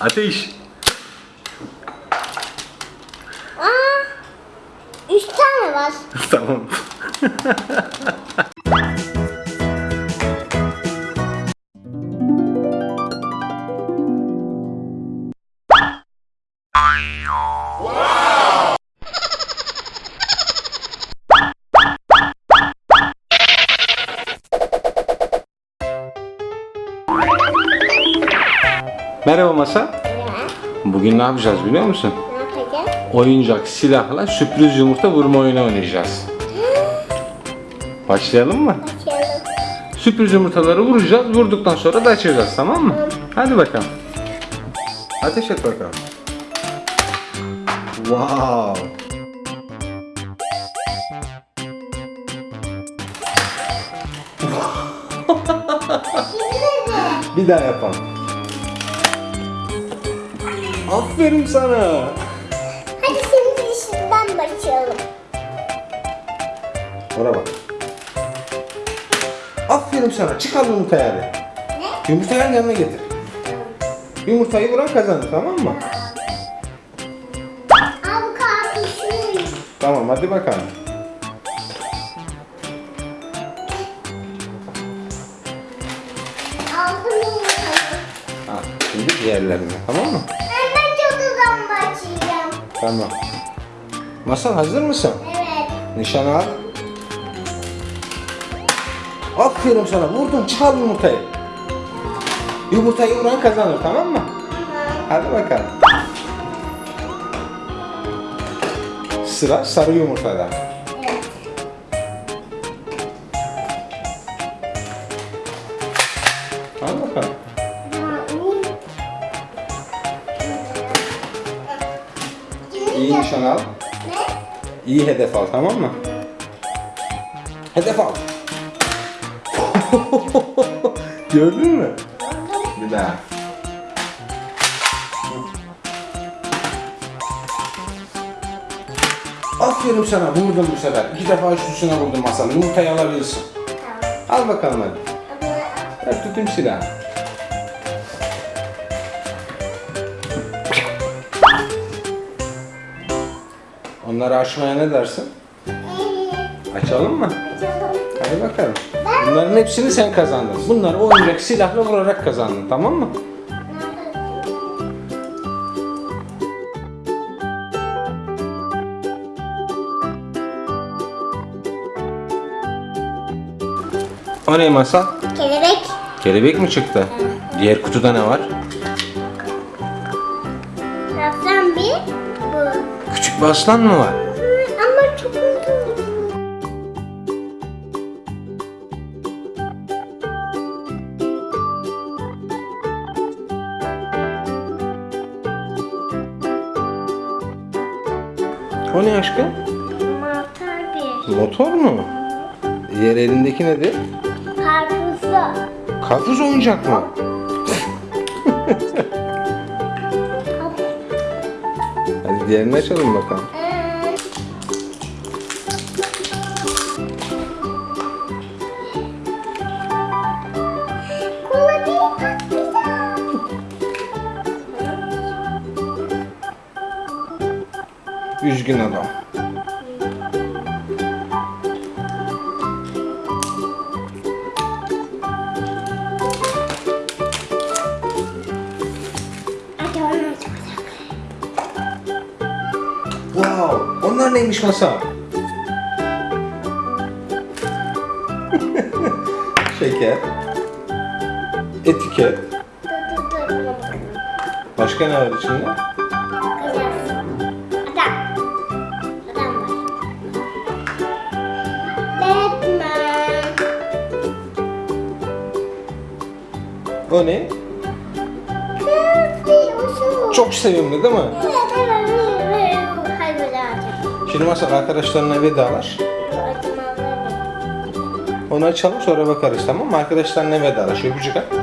Ateş. Aa, üç tane var. tamam. Merhaba Masa. Ne? Bugün ne yapacağız biliyor musun? Ne yapacağız? Oyuncak silahla sürpriz yumurta vurma oyunu oynayacağız. Başlayalım mı? Açalım. Sürpriz yumurtaları vuracağız. Vurduktan sonra da açacağız tamam mı? Hadi bakalım. Ateş et bakalım. Wow. Bir daha yapalım. Aferin sana. Hadi şimdi işinden başlayalım. Ona bak. Aferin sana. Çıkar yumurtayı hadi. Ne? Yumurtayı yanına getir. Yumurtayı vuran kazanır tamam mı? Al karpuzunu. Tamam hadi bakalım. Aldım yumurtayı. Ha, şimdi diğerlerine tamam mı? Tamam. Masal hazır mısın? Evet. Nişan al. Aferin sana vurdun çal yumurtayı. Yumurtayı vuran kazanır tamam mı? Hadi bakalım. Sıra sarı yumurtada. Nişan al. Ne? İyi hedef al tamam mı? Hedef al. Gördün mü? Bir daha. Aferin sana vurdum bu sefer. İki defa üst üstüne vurdum masanın. Yumurtayı alabilirsin. Al bakalım hadi. Ver tutayım silahı. Onları açmaya ne dersin? Açalım mı? Hadi bakalım. Bunların hepsini sen kazandın. Bunları oyuncak silahla vurarak kazandın tamam mı? O ne masal? Kelebek. Kelebek mi çıktı? Diğer kutuda ne var? Küçük bir aslan mı var? Ama çok uzun. O ne aşkım? Mantar bir. Motor mu? Diğer elindeki nedir? Karpuzlu. Karpuz oyuncak mı? diğerini açalım bakalım. Üzgün adam. Wow, onlar neymiş masa? Şeker. Etiket. Başka ne var içinde? O ne? Çok sevimli değil mi? Evet, evet. Açalım. Şimdi masal arkadaşlarına açmaları. Onu açalım sonra bakarız tamam mı? Arkadaşlarına vedalaş. Öpücük at.